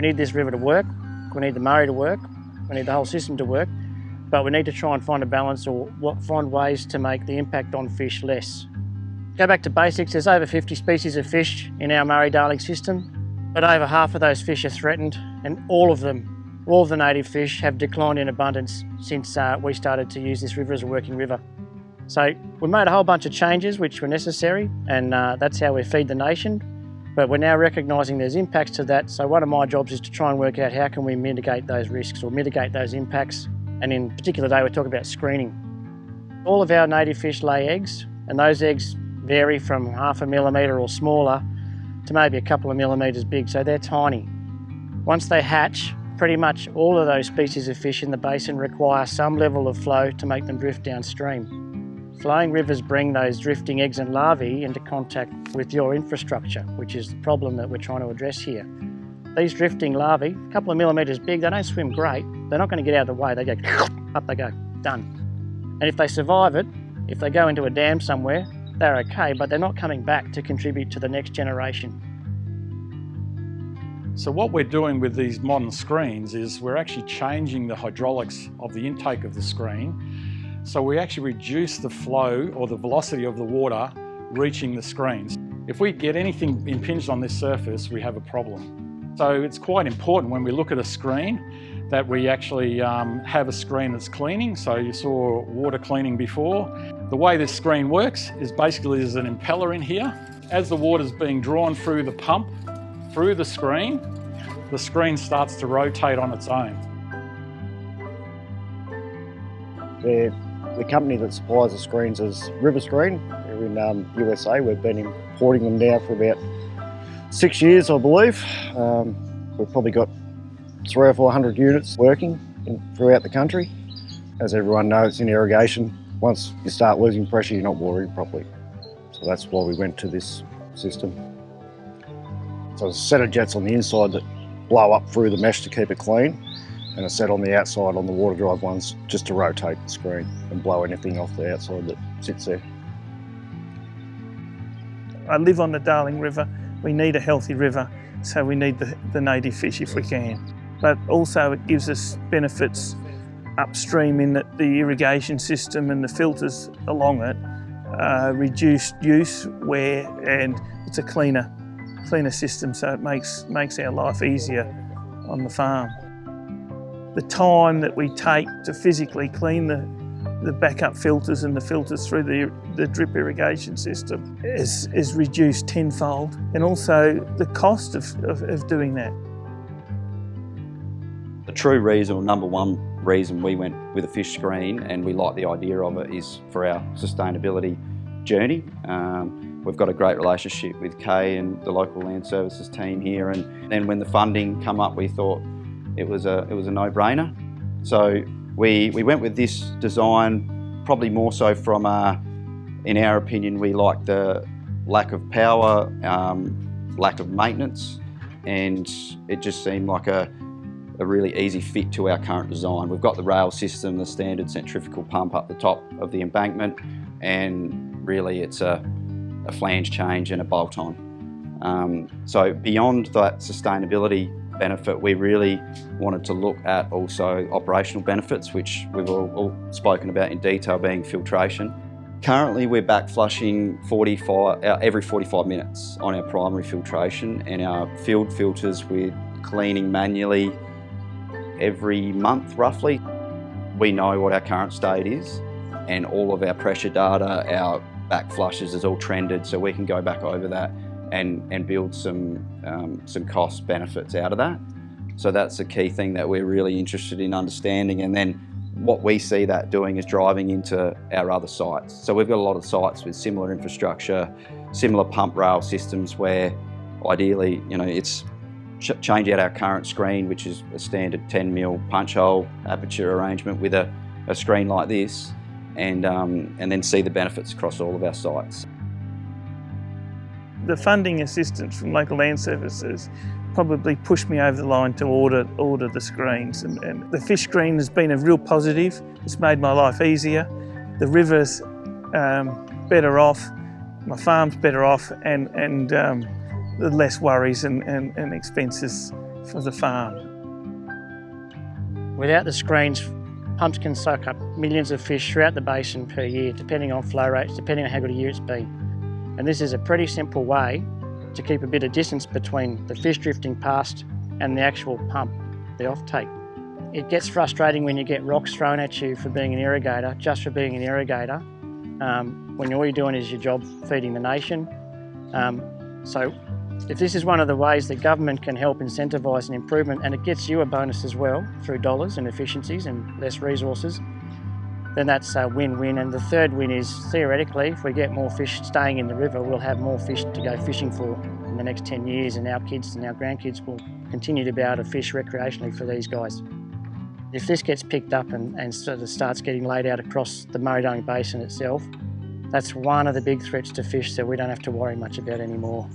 We need this river to work, we need the Murray to work, we need the whole system to work, but we need to try and find a balance or find ways to make the impact on fish less. Go back to basics, there's over 50 species of fish in our Murray-Darling system, but over half of those fish are threatened and all of them, all of the native fish have declined in abundance since uh, we started to use this river as a working river. So we made a whole bunch of changes which were necessary and uh, that's how we feed the nation but we're now recognising there's impacts to that, so one of my jobs is to try and work out how can we mitigate those risks or mitigate those impacts. And in particular today, we're talking about screening. All of our native fish lay eggs, and those eggs vary from half a millimetre or smaller to maybe a couple of millimetres big, so they're tiny. Once they hatch, pretty much all of those species of fish in the basin require some level of flow to make them drift downstream. Flowing rivers bring those drifting eggs and larvae into contact with your infrastructure, which is the problem that we're trying to address here. These drifting larvae, a couple of millimetres big, they don't swim great. They're not going to get out of the way. They go, up they go, done. And if they survive it, if they go into a dam somewhere, they're okay, but they're not coming back to contribute to the next generation. So what we're doing with these modern screens is we're actually changing the hydraulics of the intake of the screen so we actually reduce the flow or the velocity of the water reaching the screens. If we get anything impinged on this surface, we have a problem. So it's quite important when we look at a screen that we actually um, have a screen that's cleaning. So you saw water cleaning before. The way this screen works is basically there's an impeller in here. As the water is being drawn through the pump, through the screen, the screen starts to rotate on its own. They're the company that supplies the screens is River Screen. They're in um, USA. We've been importing them now for about six years, I believe. Um, we've probably got three or four hundred units working in, throughout the country. As everyone knows, in irrigation, once you start losing pressure, you're not watering properly. So that's why we went to this system. So there's a set of jets on the inside that blow up through the mesh to keep it clean and a set on the outside on the water drive ones just to rotate the screen and blow anything off the outside that sits there. I live on the Darling River. We need a healthy river, so we need the, the native fish if we can. But also it gives us benefits upstream in that the irrigation system and the filters along it uh, reduced use, wear, and it's a cleaner, cleaner system, so it makes, makes our life easier on the farm the time that we take to physically clean the, the backup filters and the filters through the, the drip irrigation system is, is reduced tenfold and also the cost of, of, of doing that. The true reason, or number one reason we went with a fish screen and we like the idea of it is for our sustainability journey. Um, we've got a great relationship with Kay and the local land services team here and then when the funding come up we thought it was a, it was a no-brainer. So we, we went with this design probably more so from, a, in our opinion, we like the lack of power, um, lack of maintenance, and it just seemed like a, a really easy fit to our current design. We've got the rail system, the standard centrifugal pump up the top of the embankment, and really it's a, a flange change and a bolt-on. Um, so beyond that sustainability benefit, we really wanted to look at also operational benefits, which we've all, all spoken about in detail, being filtration. Currently, we're back flushing 45, uh, every 45 minutes on our primary filtration and our field filters we're cleaning manually every month roughly. We know what our current state is and all of our pressure data, our back flushes is all trended so we can go back over that and, and build some, um, some cost benefits out of that. So that's the key thing that we're really interested in understanding. And then what we see that doing is driving into our other sites. So we've got a lot of sites with similar infrastructure, similar pump rail systems where ideally, you know, it's ch change out our current screen, which is a standard 10 mil punch hole aperture arrangement with a, a screen like this, and, um, and then see the benefits across all of our sites. The funding assistance from local land services probably pushed me over the line to order, order the screens. And, and, the fish screen has been a real positive. It's made my life easier. The river's um, better off, my farm's better off, and, and um, less worries and, and, and expenses for the farm. Without the screens, pumps can soak up millions of fish throughout the basin per year, depending on flow rates, depending on how good a year it's been. And this is a pretty simple way to keep a bit of distance between the fish drifting past and the actual pump, the offtake. It gets frustrating when you get rocks thrown at you for being an irrigator, just for being an irrigator, um, when all you're doing is your job feeding the nation. Um, so if this is one of the ways that government can help incentivise an improvement and it gets you a bonus as well through dollars and efficiencies and less resources, then that's a win-win. And the third win is theoretically, if we get more fish staying in the river, we'll have more fish to go fishing for in the next 10 years and our kids and our grandkids will continue to be able to fish recreationally for these guys. If this gets picked up and, and sort of starts getting laid out across the Murray-Darling Basin itself, that's one of the big threats to fish that we don't have to worry much about anymore.